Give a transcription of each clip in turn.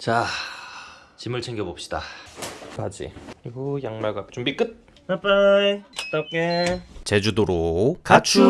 자 짐을 챙겨봅시다. 바지. 그리고 양말과 준비 끝! 빠이빠이. 갔다 올게 제주도로 가출!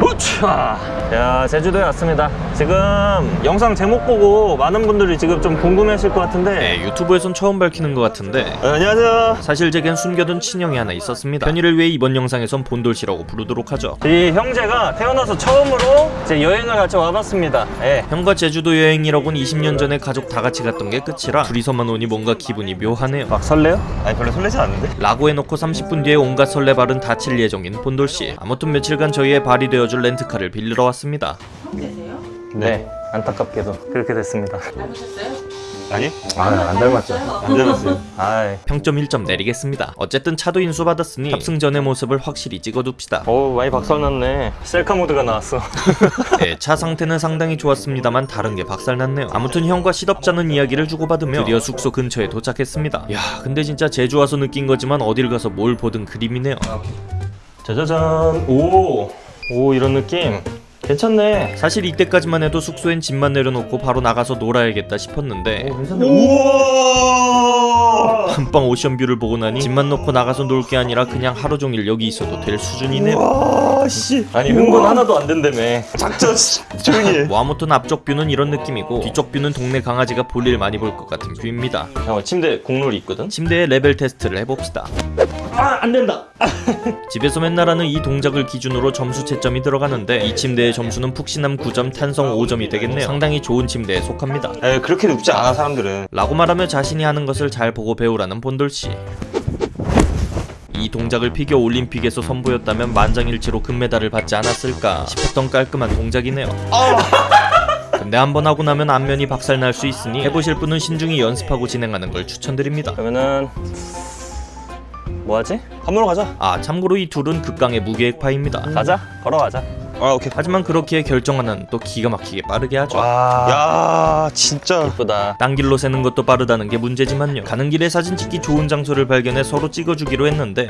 우차 야 제주도에 왔습니다 지금 영상 제목 보고 많은 분들이 지금 좀 궁금해하실 것 같은데. 네, 유튜브에선 처음 밝히는 것 같은데. 네, 안녕하세요. 사실 제겐 숨겨둔 친형이 하나 있었습니다. 편의를 위해 이번 영상에선 본돌씨라고 부르도록 하죠. 이 형제가 태어나서 처음으로 이제 여행을 같이 와봤습니다. 예. 형과 제주도 여행이라곤 20년 전에 가족 다 같이 갔던 게 끝이라 둘이서만 오니 뭔가 기분이 묘하네요. 막 설레요? 아니 별로 설레지 않는데. 라고 해놓고 30분 뒤에 온갖 설레발은 다칠 예정인 본돌씨. 아무튼 며칠간 저희의 발이 되어줄 렌트카를 빌리러 왔습니다 되세요? 네 안타깝게도 그렇게 됐습니다 닮으셨어요? 아니? 아안 닮았죠 안 닮았어요. 아 평점 1점 내리겠습니다 어쨌든 차도 인수받았으니 탑승 전의 모습을 확실히 찍어둡시다 오 많이 박살났네. 셀카 모드가 나왔어 네, 차 상태는 상당히 좋았습니다만 다른 게 박살났네요 아무튼 형과 시덥잖은 이야기를 주고받으며 드디어 숙소 근처에 도착했습니다 야 근데 진짜 제주 와서 느낀 거지만 어딜 가서 뭘 보든 그림이네요 짜자잔 오! 오 이런 느낌 괜찮네 사실 이때까지만 해도 숙소엔 짐만 내려놓고 바로 나가서 놀아야겠다 싶었는데 우와. 한방 ocean view를 보고 나니 짐만 놓고 나가서 놀 게 아니라 그냥 하루 종일 여기 있어도 될 수준이네요 와 씨. 아니 흥분 하나도 안 된다며 작전 씨. 조용히 해. 뭐 아무튼 앞쪽 view는 이런 느낌이고 뒤쪽 view는 동네 강아지가 볼일 많이 볼 것 같은 view입니다 잠깐만 침대 공놀이 있거든? 침대에 레벨 테스트를 해봅시다 아 안된다. 집에서 맨날 하는 이 동작을 기준으로 점수 채점이 들어가는데 이 침대의 점수는 푹신함 9점 탄성 5점이 되겠네요. 상당히 좋은 침대에 속합니다. 에 그렇게 눕지 않아 사람들은. 라고 말하며 자신이 하는 것을 잘 보고 배우라는 본돌씨. 이 동작을 피겨 올림픽에서 선보였다면 만장일치로 금메달을 받지 않았을까 싶었던 깔끔한 동작이네요. 근데 한번 하고 나면 안면이 박살날 수 있으니 해보실 분은 신중히 연습하고 진행하는 걸 추천드립니다. 그러면은 뭐하지? 밥 먹으러 가자. 아 참고로 이 둘은 극강의 무계획파입니다 가자 걸어가자 아 오케이. 하지만 그렇게 결정하는 또 기가 막히게 빠르게 하죠 야 진짜. 예쁘다. 딴 길로 새는 것도 빠르다는 게 문제지만요. 가는 길에 사진 찍기 좋은 장소를 발견해 서로 찍어주기로 했는데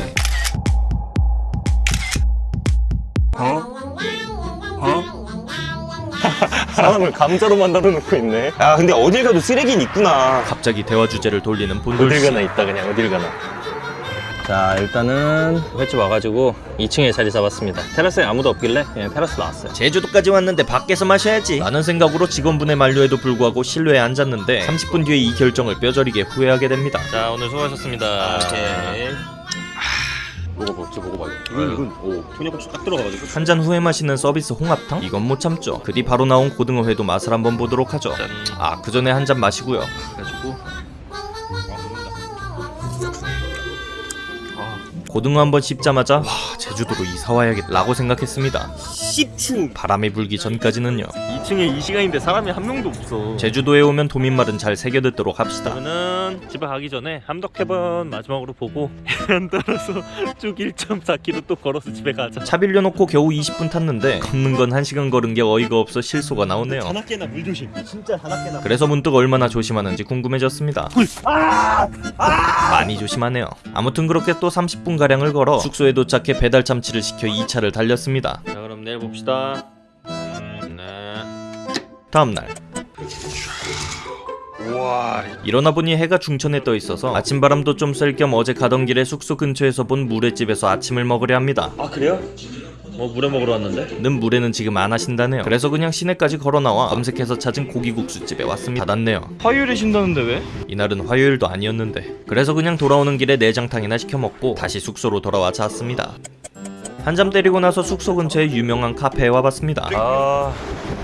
사람을 감자로 만들어 놓고 있네. 야 근데 어딜 가도 쓰레기는 있구나. 갑자기 대화 주제를 돌리는 본돌씨. 있다 그냥 어딜 가나. 자 일단은 횟집 와가지고 2층에 자리 잡았습니다. 테라스에 아무도 없길래 그냥 테라스 나왔어요. 제주도까지 왔는데 밖에서 마셔야지. 라는 생각으로 직원분의 만류에도 불구하고 실내에 앉았는데 30분 뒤에 이 결정을 뼈저리게 후회하게 됩니다. 자 오늘 수고하셨습니다. 오케이. 먹어봐, 먹어봐. 이건 이건 오 청양고추 딱 들어가가지고. 한 잔 후에 마시는 서비스 홍합탕? 이건 못 참죠. 그뒤 바로 나온 고등어회도 맛을 한번 보도록 하죠. 아, 그 전에 한 잔 마시고요. 그래가지고 고등어 한 번 씹자마자 와 제주도로 이사 와야겠다 라고 생각했습니다. 씹추. 바람이 불기 전까지는요. 2층에 이 시간인데 사람이 한 명도 없어. 제주도에 오면 도민말은 잘 새겨듣도록 합시다. 저는 집에 가기 전에 함덕해번 마지막으로 보고 해안 따라서 쭉 1.4km 또 걸어서 집에 가자. 차 빌려놓고 겨우 20분 탔는데 걷는 건 1시간 걸은 게 어이가 없어 실소가 나오네요. 하나깨나 물 조심. 진짜 하나깨나. 그래서 문득 얼마나 조심하는지 궁금해졌습니다. 많이 조심하네요. 아무튼 그렇게 또 30분 가량을 걸어 숙소에 도착해 배달 참치를 시켜 2차를 달렸습니다. 자 그럼 내일 봅시다. 음, 네. 다음 날 우와. 일어나 보니 해가 중천에 떠 있어서 아침 바람도 좀 쐴 겸 어제 가던 길에 숙소 근처에서 본 물회집에서 아침을 먹으려 합니다. 아 그래요? 뭐 물회 먹으러 왔는데? 는 물회는 지금 안 하신다네요. 그래서 그냥 시내까지 걸어 나와 검색해서 찾은 고기국수집에 왔습니다. 닫았네요. 화요일에 쉰다는데 왜? 이날은 화요일도 아니었는데 그래서 그냥 돌아오는 길에 내장탕이나 시켜 먹고 다시 숙소로 돌아와 잤습니다. 한잠 때리고 나서 숙소 근처에 유명한 카페에 와봤습니다. 아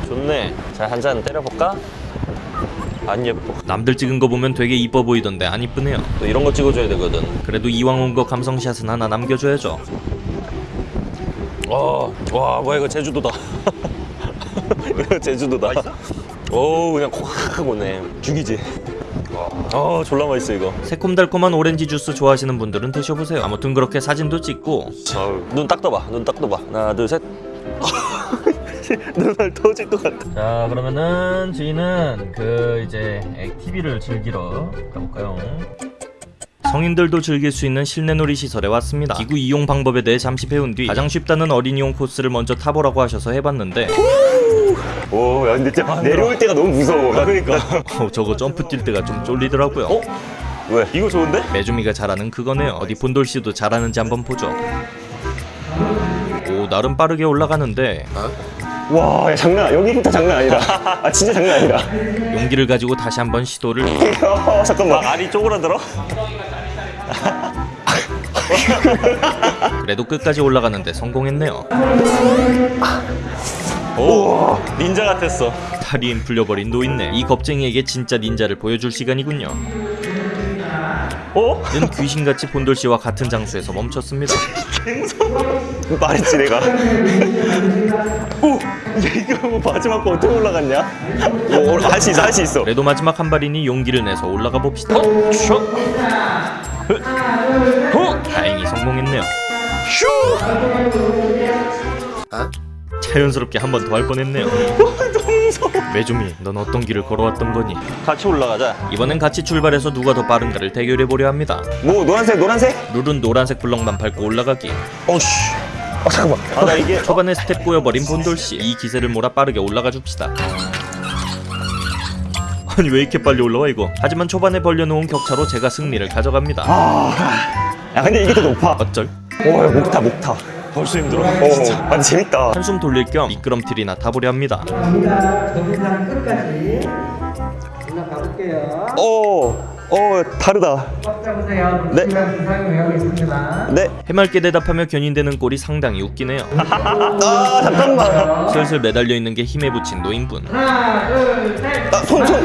좋네. 자 한 잔 때려볼까? 안 예뻐. 남들 찍은 거 보면 되게 이뻐 보이던데 안 이쁘네요. 또 이런 거 찍어줘야 되거든. 그래도 이왕 온 거 감성샷은 하나 남겨줘야죠. 와, 와 뭐야 이거 제주도다. 이거 제주도다. 오 그냥 콕 오네. 죽이지. 어 졸라 맛있어 이거 새콤달콤한 오렌지 주스 좋아하시는 분들은 드셔보세요 아무튼 그렇게 사진도 찍고 눈 딱 떠봐 눈 딱 떠봐 하나 둘셋 눈알 터질 것 같다 자 그러면은 저희는 그 이제 액티비를 즐기러 가볼까요 성인들도 즐길 수 있는 실내 놀이 시설에 왔습니다. 기구 이용 방법에 대해 잠시 배운 뒤 가장 쉽다는 어린이용 코스를 먼저 타보라고 하셔서 해봤는데 오, 야, 근데 진짜 내려올 때가 너무 무서워. 나 그러니까. 어, 저거 점프 뛸 때가 좀 쫄리더라고요. 어? 왜? 이거 좋은데? 메주미가 잘하는 그거네요. 어디 본돌 씨도 잘하는지 한번 보죠. 오 나름 빠르게 올라가는데 와, 야, 장난, 여기부터 장난 아니다. 아, 진짜 장난 아니다. 용기를 가지고 다시 한번 시도를. 어, 잠깐만. 알이 쪼그라들어? 그래도 끝까지 올라가는데 성공했네요. 오 닌자 같았어 다리엔 풀려버린 노인네. 이 겁쟁이에게 진짜 닌자를 보여줄 시간이군요. 어? 는 귀신같이 본돌 씨와 같은 장소에서 멈췄습니다. 말했지, 내가. 오! 야 이거 뭐 마지막 거 어떻게 올라갔냐? 오, 할수 있어, 할 수 있어. 그래도 마지막 한 발이니 용기를 내서 올라가 봅시다. 어? 다행히 성공했네요. 자연스럽게 한 번 더 할 뻔했네요. 매주미, 넌 어떤 길을 걸어왔던 거니? 같이 올라가자 이번엔 같이 출발해서 누가 더 빠른가를 대결해 보려 합니다. 뭐, 노란색, 노란색? 룰은 노란색 블럭만 밟고 올라가기. 어씨. 아, 잠깐만. 아 나 이게 초반에 스텝 꼬여버린 본돌 씨. 이 기세를 몰아 빠르게 올라가 줍시다. 아니 왜 이렇게 빨리 올라와 이거? 하지만 초반에 벌려놓은 격차로 제가 승리를 가져갑니다. 야, 근데 이게 더 높아. 어쩔? 오, 야, 목타, 목타. 벌써 힘들어 어, 아, 근데 재밌다. 한숨 돌릴 겸 미끄럼틀이나 타보려 합니다. 갑니다. 동상 끝까지 올라가볼게요. 오, 어, 다르다. 꽉 잡으세요. 네. 네. 해맑게 대답하며 견인되는 꼴이 상당히 웃기네요. 아, 잠깐만. 슬슬 매달려 있는 게 힘에 부친 노인분. 하나, 둘, 셋. 아, 손, 손.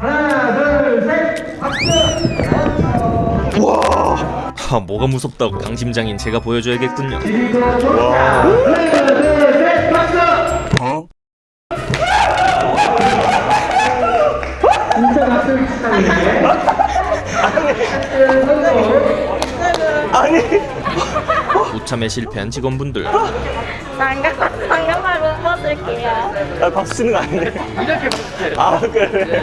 하나, 둘, 셋. 박수. 하, 뭐가 무섭다고? 강심장인 제가 보여줘야겠군요. 진짜 치다는데. 성공. 아니. 우참에 실패한 직원분들. 장갑, 장갑을 못벗 을게요. 아, 박수 치는 거 아닌데. 아, 그래.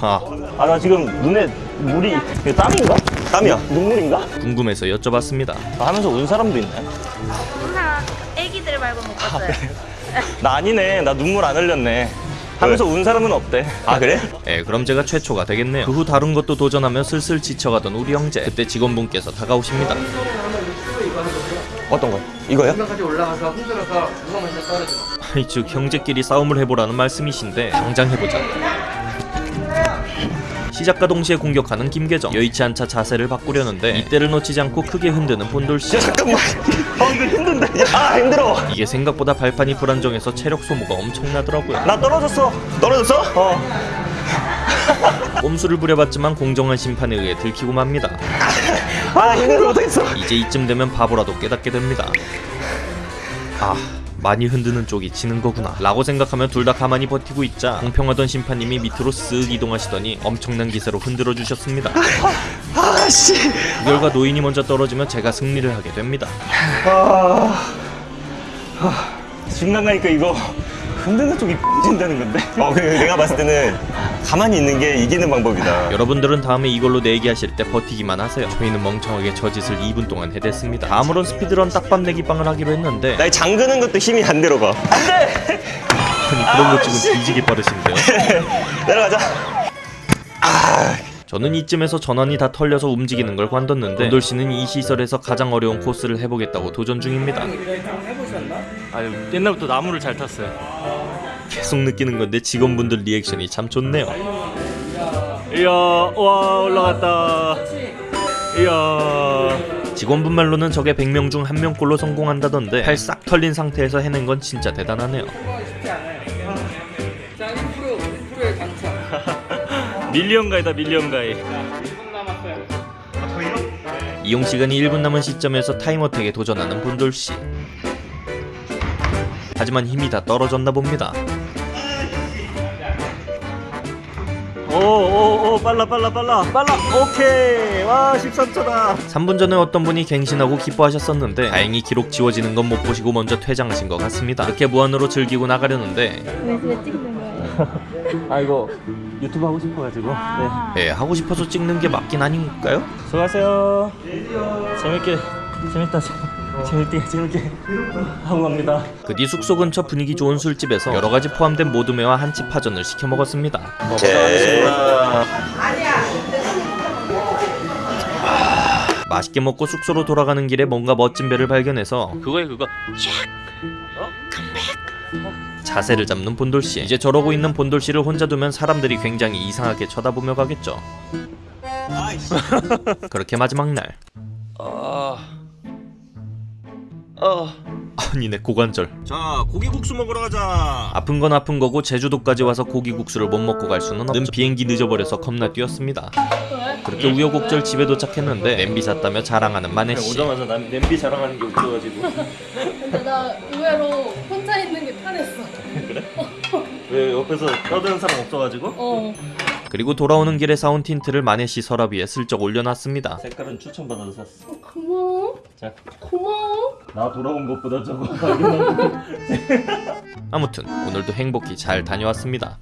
하, 아나 지금 눈에 물이 이게 땀인가? 땀이야. 눈물인가? 궁금해서 여쭤봤습니다. 나 하면서 운 사람도 있네 하나, 애기들 말고 못 벗어요. 나 아니네 나 눈물 안 흘렸네 하면서 운 사람은 없대 아, 그래? 예, 그럼 제가 최초가 되겠네요. 그 후 다른 것도 도전하며 슬슬 지쳐가던 우리 형제. 그때 직원분께서 다가오십니다. 어떤 거요? 이거요? 까지 올라가서 흔들어서 무거우면 떨어져. 아니, 즉 형제끼리 싸움을 해보라는 말씀이신데 당장 해보자. 시작과 동시에 공격하는 김계정. 여의치 않자 자세를 바꾸려는데 이때를 놓치지 않고 크게 흔드는 본돌씨. 야, 잠깐만. 아, 이거 힘든데. 아, 힘들어. 이게 생각보다 발판이 불안정해서 체력 소모가 엄청나더라고요. 나 떨어졌어 떨어졌어? 어 꼼수를 부려봤지만 공정한 심판에 의해 들키고 맙니다. 아, 힘들어 못하겠어. 이제 이쯤 되면 바보라도 깨닫게 됩니다. 아, 많이 흔드는 쪽이 지는 거구나. 라고 생각하며 둘 다 가만히 버티고 있자 공평하던 심판님이 밑으로 쓱 이동하시더니 엄청난 기세로 흔들어 주셨습니다. 아, 씨. 그 결과 노인이 먼저 떨어지며 제가 승리를 하게 됩니다. 중간 가니까 이거 흔드는 쪽이 진다는 건데 어, 그 내가 봤을 때는 가만히 있는 게 이기는 방법이다. 여러분들은 다음에 이걸로 내기하실 때 버티기만 하세요. 저희는 멍청하게 저 짓을 2분 동안 해댔습니다. 다음으론 스피드런 딱밤 내기빵을 하기로 했는데 나 잠그는 것도 힘이 안 들어가. 아니 그런 거 지금 뒤지게 빠르신데요. 내려가자. 저는 이쯤에서 전원이 다 털려서 움직이는 걸 관뒀는데 돌 씨는 이 시설에서 가장 어려운 코스를 해보겠다고 도전 중입니다. 아유 옛날부터 나무를 잘 탔어요 계속 느끼는 건데 직원분들 리액션이 참 좋네요. 이야 와 올라갔다 이야 직원분 말로는 저게 100명 중 한 명꼴로 성공한다던데 팔 싹 털린 상태에서 해낸 건 진짜 대단하네요. 자, 1%, 1%의 강자. million guy다 million guy 이용 시간이 1분 남은 시점에서 time attack에 도전하는 본돌 씨. 하지만 힘이 다 떨어졌나 봅니다. 오오오 빨라 빨라 빨라. 빨라. 오케이. 와 13초다. 3분 전에 어떤 분이 갱신하고 기뻐하셨었는데 다행히 기록 지워지는 건 못 보시고 먼저 퇴장하신 것 같습니다. 이렇게 무한으로 즐기고 나가려는데 왜 찍는 거예요? 아 이거 유튜브 하고 싶어가지고. 네. 아, 예, 하고 싶어서 찍는 게 맞긴 아닌가요? 수고하세요. 재밌게 재밌다 재밌게 재밌게 하고 갑니다. 그뒤 숙소 근처 분위기 좋은 술집에서 여러 가지 포함된 모둠회와 한치 파전을 시켜 먹었습니다. 맛있게 먹고 숙소로 돌아가는 길에 뭔가 멋진 배를 발견해서 그거에 그거 자세를 잡는 본돌 씨. 이제 저러고 있는 본돌 씨를 혼자 두면 사람들이 굉장히 이상하게 쳐다보며 가겠죠. 그렇게 마지막 날. 아니 내 고관절. 자 고기국수 먹으러 가자 아픈 건 아픈 거고 제주도까지 와서 고기국수를 못 먹고 갈 수는 없는 비행기 늦어버려서 겁나 뛰었습니다. 그렇게 우여곡절 집에 도착했는데 냄비 샀다며 자랑하는 마네 씨. 오자마자 난 냄비 자랑하는 게 웃겨가지고 근데 나 의외로 혼자 있는 게 편했어. 왜 옆에서 떠드는 사람 없어가지고 어. 그리고 돌아오는 길에 사온 틴트를 마네 씨 서랍 위에 슬쩍 올려놨습니다. 색깔은 추천받아서 샀어. 고마워. 자, 고마워. 나 돌아온 것보다 저거 발견한 거. 아무튼 오늘도 행복히 잘 다녀왔습니다.